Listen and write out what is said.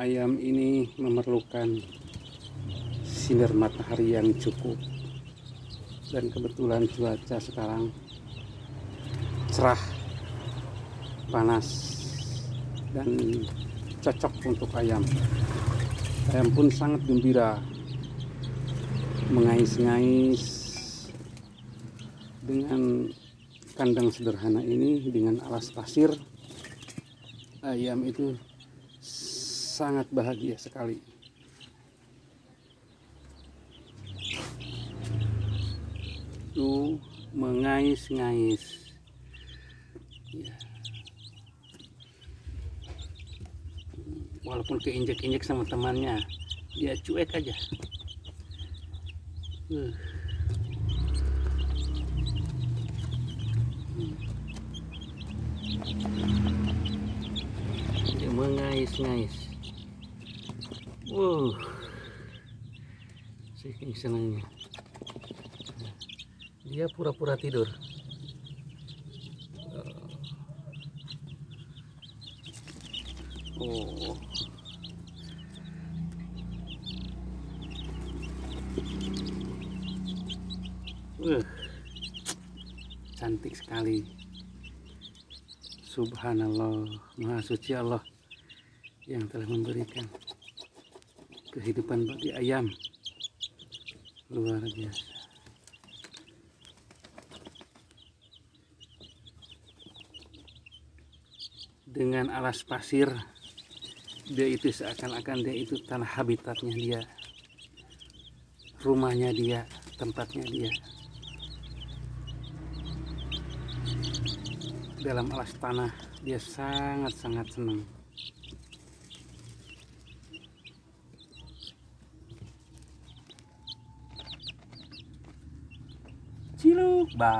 ayam ini memerlukan sinar matahari yang cukup. Dan kebetulan cuaca sekarang cerah panas dan cocok untuk ayam. Ayam pun sangat gembira. Mengais-ngais dengan kandang sederhana ini dengan alas pasir. Ayam itu sangat bahagia sekali. Tuh mengais-ngais. Ya. walaupun keinjek-injek sama temannya dia cuek aja. Uh. dia mengais-ngais wow saking senangnya dia pura-pura tidur. Oh. Uh, cantik sekali. Subhanallah. Maha suci Allah yang telah memberikan kehidupan bagi ayam. Luar biasa. Dengan alas pasir dia itu seakan-akan dia itu tanah habitatnya dia. Rumahnya dia tempatnya dia. Dalam alas tanah dia sangat-sangat senang và